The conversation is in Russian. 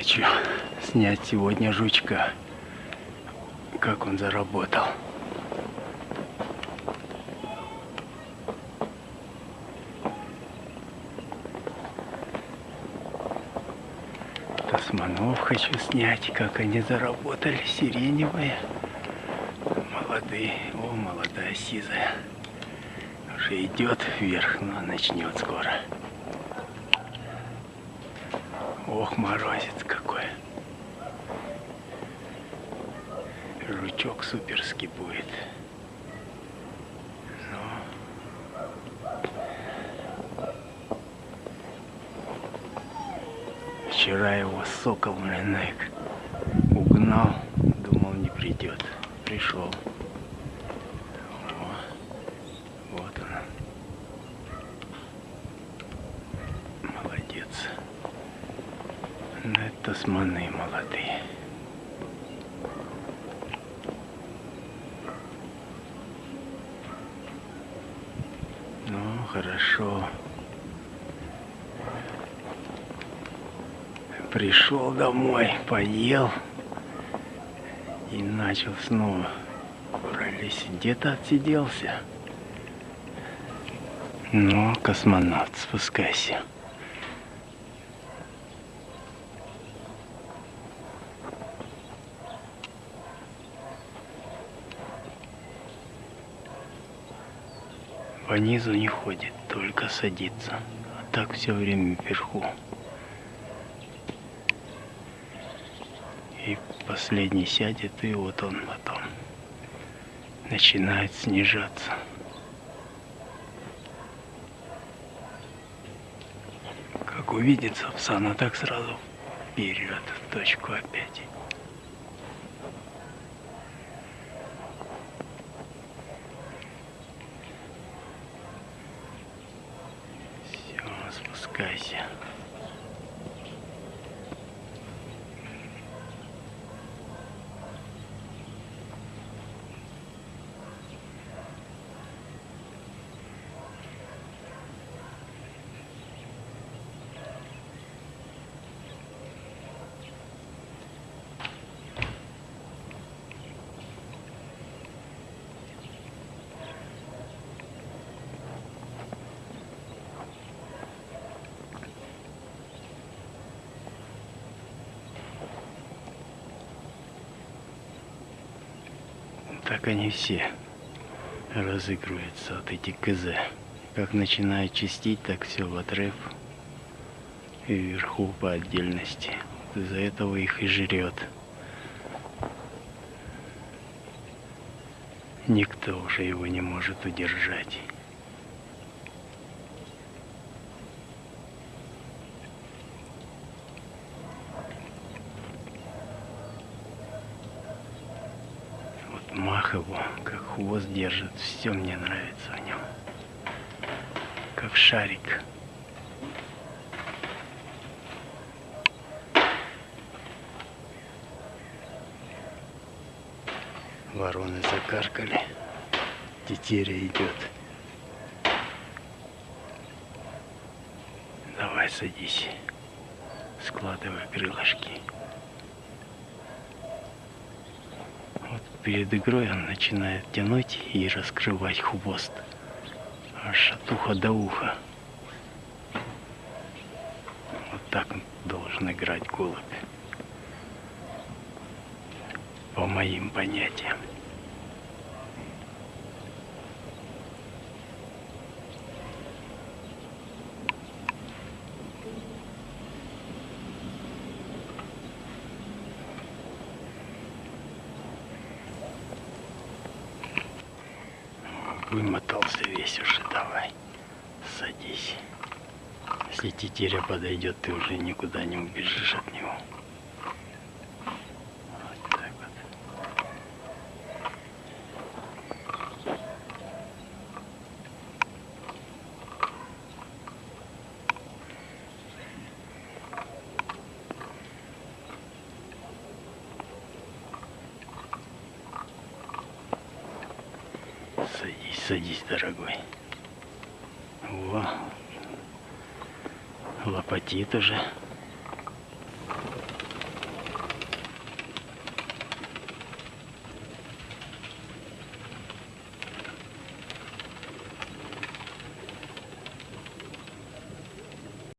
Хочу снять сегодня жучка. Как он заработал. Тасманов хочу снять, как они заработали. Сиреневые. Молодые. О, молодая сизая. Уже идет вверх, но начнет скоро. Ох, морозец какой. Жучок суперский будет. Вчера его сокол, блин, угнал, думал не придет. Пришел. О, вот он. Молодец. Ну, это сманы молодые. Ну, хорошо. Пришел домой, поел и начал снова пролезть. Где-то отсиделся. Ну, космонавт, спускайся. По низу не ходит, только садится. А так все время вверху. И последний сядет, и вот он потом начинает снижаться. Как увидит Сапсана, так сразу вперед, в точку опять. Все, спускайся. Так они все разыгрываются, вот эти КЗ. Как начинают чистить, так все в отрыв. И вверху по отдельности. Из-за этого их и жрет. Никто уже его не может удержать. Мах его, как хвост держит, все мне нравится в нем. Как шарик. Вороны закаркали. Тетеря идет. Давай садись. Складывай крылышки. Вот перед игрой он начинает тянуть и раскрывать хвост. Аж от уха до уха. Вот так должен играть голубь. По моим понятиям. Вымотался весь уже, давай. Садись. Если тетеря подойдет, ты уже никуда не убежишь от него. Вот так вот. Садись, дорогой. Во. Лопатит уже.